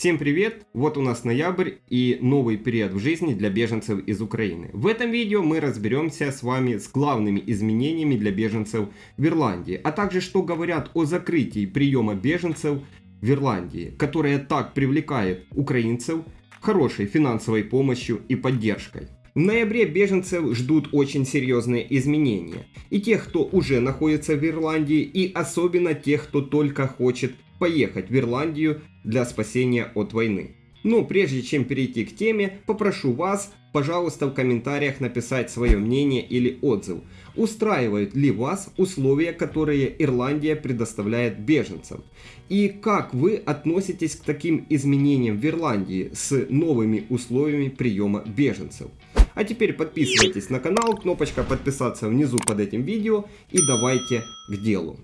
Всем привет! Вот у нас ноябрь и новый период в жизни для беженцев из Украины. В этом видео мы разберемся с вами с главными изменениями для беженцев в Ирландии, а также что говорят о закрытии приема беженцев в Ирландии, которая так привлекает украинцев хорошей финансовой помощью и поддержкой. В ноябре беженцев ждут очень серьезные изменения. И тех, кто уже находится в Ирландии, и особенно тех, кто только хочет поехать в Ирландию для спасения от войны. Но прежде чем перейти к теме, попрошу вас, пожалуйста, в комментариях написать свое мнение или отзыв. Устраивают ли вас условия, которые Ирландия предоставляет беженцам? И как вы относитесь к таким изменениям в Ирландии с новыми условиями приема беженцев? А теперь подписывайтесь на канал, кнопочка подписаться внизу под этим видео и давайте к делу.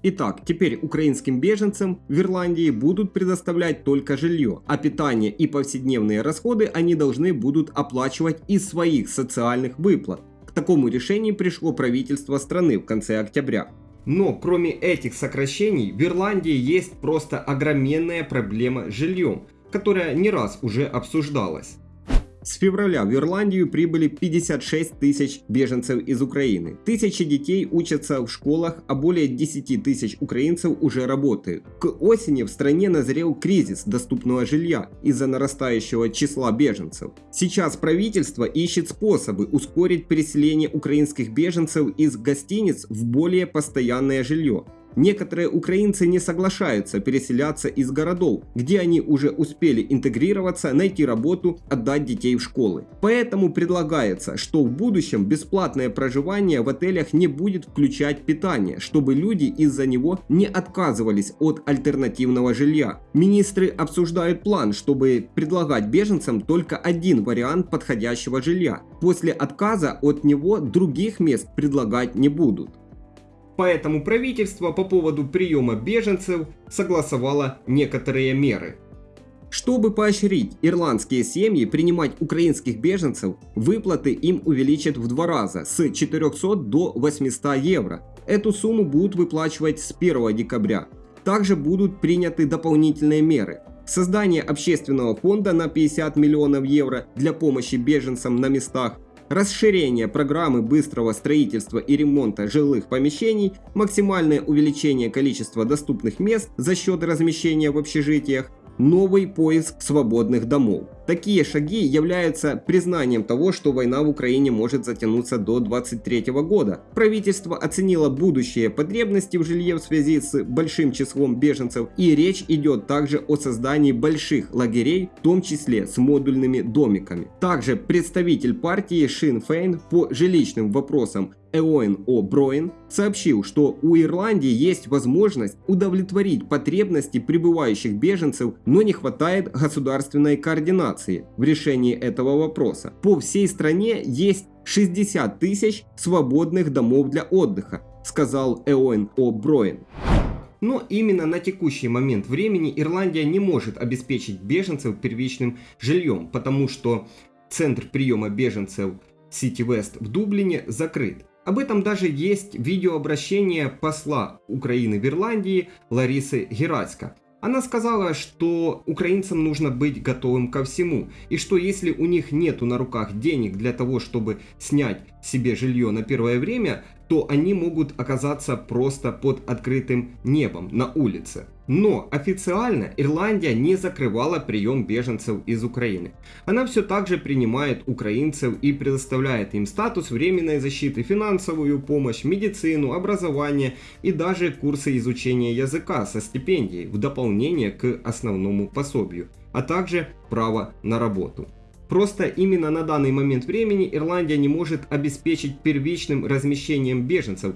Итак, теперь украинским беженцам в Ирландии будут предоставлять только жилье, а питание и повседневные расходы они должны будут оплачивать из своих социальных выплат. К такому решению пришло правительство страны в конце октября. Но кроме этих сокращений в Ирландии есть просто огроменная проблема с жильем, которая не раз уже обсуждалась. С февраля в Ирландию прибыли 56 тысяч беженцев из Украины. Тысячи детей учатся в школах, а более 10 тысяч украинцев уже работают. К осени в стране назрел кризис доступного жилья из-за нарастающего числа беженцев. Сейчас правительство ищет способы ускорить переселение украинских беженцев из гостиниц в более постоянное жилье. Некоторые украинцы не соглашаются переселяться из городов, где они уже успели интегрироваться, найти работу, отдать детей в школы. Поэтому предлагается, что в будущем бесплатное проживание в отелях не будет включать питание, чтобы люди из-за него не отказывались от альтернативного жилья. Министры обсуждают план, чтобы предлагать беженцам только один вариант подходящего жилья. После отказа от него других мест предлагать не будут. Поэтому правительство по поводу приема беженцев согласовало некоторые меры. Чтобы поощрить ирландские семьи принимать украинских беженцев, выплаты им увеличат в два раза с 400 до 800 евро. Эту сумму будут выплачивать с 1 декабря. Также будут приняты дополнительные меры. Создание общественного фонда на 50 миллионов евро для помощи беженцам на местах, расширение программы быстрого строительства и ремонта жилых помещений, максимальное увеличение количества доступных мест за счет размещения в общежитиях, новый поиск свободных домов. Такие шаги являются признанием того, что война в Украине может затянуться до 2023 года. Правительство оценило будущие потребности в жилье в связи с большим числом беженцев и речь идет также о создании больших лагерей, в том числе с модульными домиками. Также представитель партии Шин Фейн по жилищным вопросам Эоэн О'Броин сообщил, что у Ирландии есть возможность удовлетворить потребности прибывающих беженцев, но не хватает государственной координации в решении этого вопроса. По всей стране есть 60 тысяч свободных домов для отдыха, сказал Эоэн О'Броин. Но именно на текущий момент времени Ирландия не может обеспечить беженцев первичным жильем, потому что центр приема беженцев City West в Дублине закрыт. Об этом даже есть видеообращение посла Украины в Ирландии Ларисы Герацка. Она сказала, что украинцам нужно быть готовым ко всему, и что если у них нету на руках денег для того, чтобы снять себе жилье на первое время, то они могут оказаться просто под открытым небом на улице. Но официально Ирландия не закрывала прием беженцев из Украины. Она все так же принимает украинцев и предоставляет им статус временной защиты, финансовую помощь, медицину, образование и даже курсы изучения языка со стипендией в дополнение к основному пособию, а также право на работу. Просто именно на данный момент времени Ирландия не может обеспечить первичным размещением беженцев,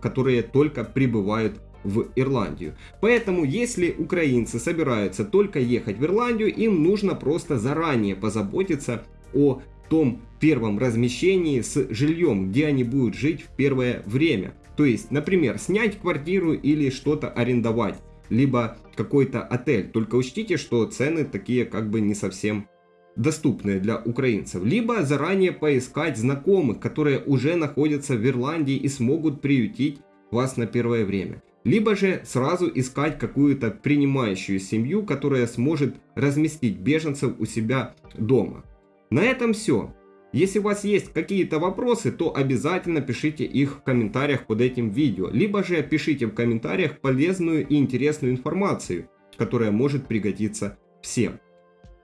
которые только прибывают в Ирландию. Поэтому, если украинцы собираются только ехать в Ирландию, им нужно просто заранее позаботиться о том первом размещении с жильем, где они будут жить в первое время. То есть, например, снять квартиру или что-то арендовать, либо какой-то отель. Только учтите, что цены такие как бы не совсем доступные для украинцев, либо заранее поискать знакомых, которые уже находятся в Ирландии и смогут приютить вас на первое время. Либо же сразу искать какую-то принимающую семью, которая сможет разместить беженцев у себя дома. На этом все. Если у вас есть какие-то вопросы, то обязательно пишите их в комментариях под этим видео, либо же пишите в комментариях полезную и интересную информацию, которая может пригодиться всем.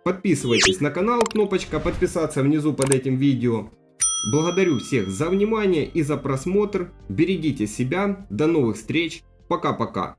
Подписывайтесь на канал, кнопочка подписаться внизу под этим видео. Благодарю всех за внимание и за просмотр. Берегите себя. До новых встреч. Пока-пока.